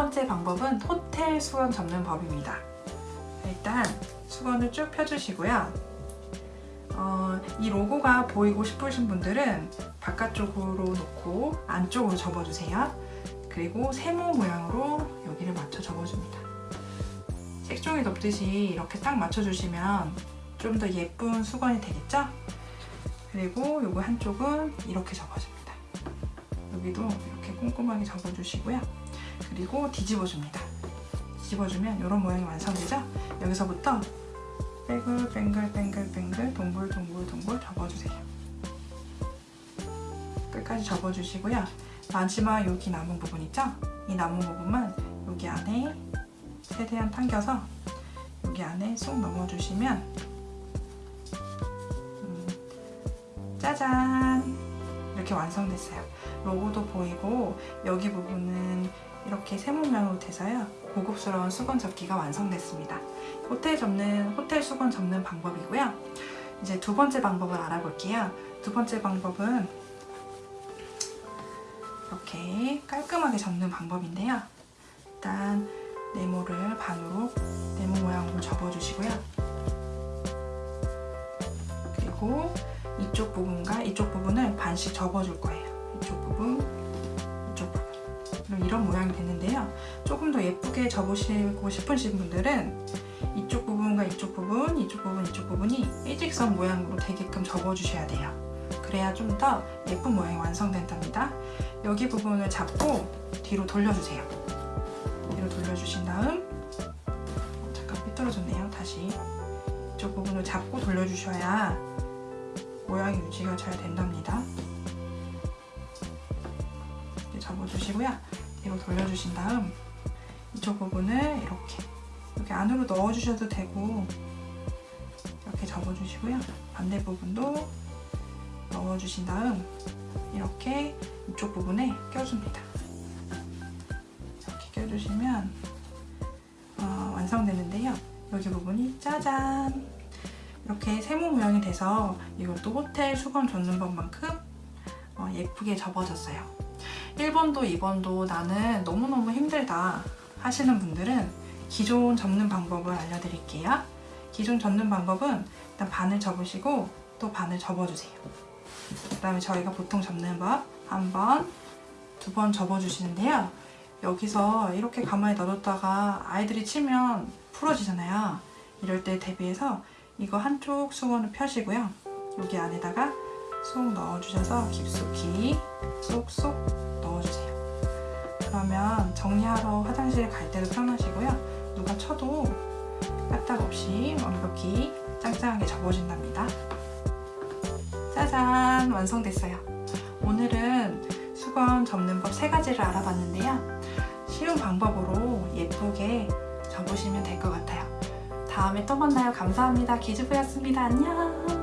번째 방법은 호텔 수건 접는 법입니다. 일단 수건을 쭉 펴주시고요. 어, 이 로고가 보이고 싶으신 분들은 바깥쪽으로 놓고 안쪽으로 접어주세요. 그리고 세모 모양으로 여기를 맞춰 접어줍니다. 색종이 덮듯이 이렇게 딱 맞춰주시면 좀 더 예쁜 수건이 되겠죠? 그리고 요거 한쪽은 이렇게 접어줍니다. 여기도 이렇게 꼼꼼하게 접어주시고요. 그리고 뒤집어줍니다. 뒤집어주면 이런 모양이 완성되죠? 여기서부터 뱅글 뱅글 뱅글 뱅글 동글 동글 동글 접어주세요. 끝까지 접어주시고요. 마지막 여기 남은 부분 있죠? 이 남은 부분만 여기 안에 최대한 당겨서 여기 안에 쏙 넣어주시면 음, 짜잔! 이렇게 완성됐어요. 로고도 보이고 여기 부분은 이렇게 세모 모양으로 돼서요. 고급스러운 수건 접기가 완성됐습니다. 호텔 접는 호텔 수건 접는 방법이고요. 이제 두 번째 방법을 알아볼게요. 두 번째 방법은 이렇게 깔끔하게 접는 방법인데요. 일단 네모를 반으로 네모 모양으로 접어주시고요. 그리고 이쪽 부분과 이쪽 부분을 반씩 접어줄 거예요. 부분, 이쪽 부분. 이런 모양이 되는데요. 조금 더 예쁘게 접으시고 싶으신 분들은 이쪽 부분과 이쪽 부분, 이쪽 부분, 이쪽 부분이 일직선 모양으로 되게끔 접어주셔야 돼요. 그래야 좀 더 예쁜 모양이 완성된답니다. 여기 부분을 잡고 뒤로 돌려주세요. 뒤로 돌려주신 다음 어, 잠깐 삐뚤어졌네요. 다시 이쪽 부분을 잡고 돌려주셔야 모양이 유지가 잘 된답니다. 접어주시고요. 뒤로 돌려주신 다음 이쪽 부분을 이렇게 이렇게 안으로 넣어주셔도 되고 이렇게 접어주시고요. 반대 부분도 넣어주신 다음 이렇게 이쪽 부분에 껴줍니다. 이렇게 껴주시면 어, 완성되는데요. 여기 부분이 짜잔! 이렇게 세모 모양이 돼서 이것도 호텔 수건 접는 법만큼 어, 예쁘게 접어졌어요. 1번도 2번도 나는 너무너무 힘들다 하시는 분들은 기존 접는 방법을 알려드릴게요. 기존 접는 방법은 일단 반을 접으시고 또 반을 접어주세요. 그 다음에 저희가 보통 접는 법 한 번, 두 번 접어주시는데요. 여기서 이렇게 가만히 놔뒀다가 아이들이 치면 풀어지잖아요. 이럴 때 대비해서 이거 한쪽 수건을 펴시고요. 여기 안에다가 쏙 넣어주셔서 깊숙이 쏙쏙. 그러면 정리하러 화장실 갈 때도 편하시고요. 누가 쳐도 까딱 없이 완벽히 짱짱하게 접어진답니다. 짜잔! 완성됐어요. 오늘은 수건 접는 법 세 가지를 알아봤는데요. 쉬운 방법으로 예쁘게 접으시면 될 것 같아요. 다음에 또 만나요. 감사합니다. 기즈부였습니다. 안녕!